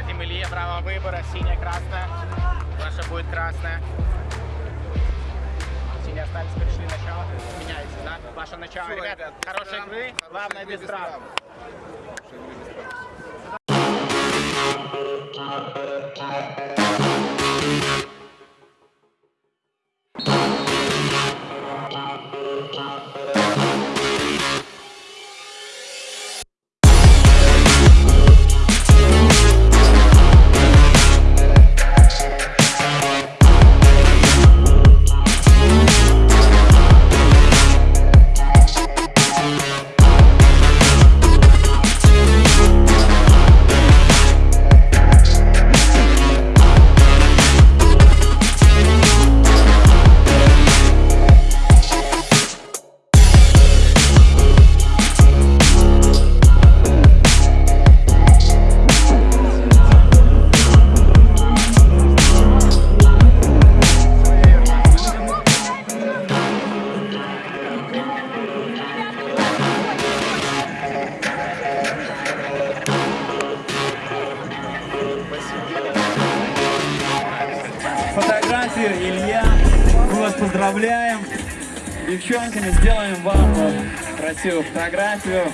Дадим Илье право выбора. Синяя, красная. Ваша будет красная. Синие остались, пришли начало. Меняется, да? Ваше начало. Все, ребят, ребят хорошей игры. Хорошей Главное, игры без травм. Фотографию, Илья. Мы вас поздравляем. Девчонками сделаем вам красивую фотографию.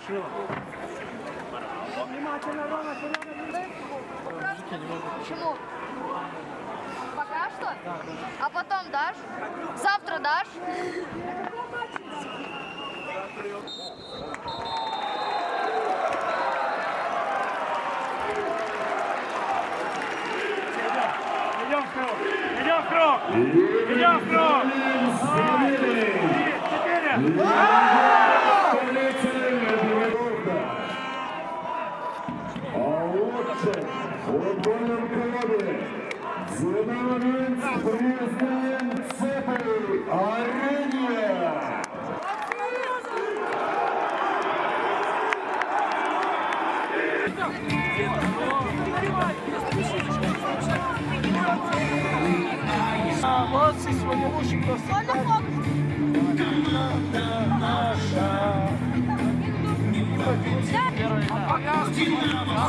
Почему? Пока что? А потом дашь? Завтра дашь? Идем в круг! Идем в круг! Идем в круг! Четыре! А лучше в футбольном клубе Динамовец признан цепой Арения. Молодцы, сегодня лучше просто.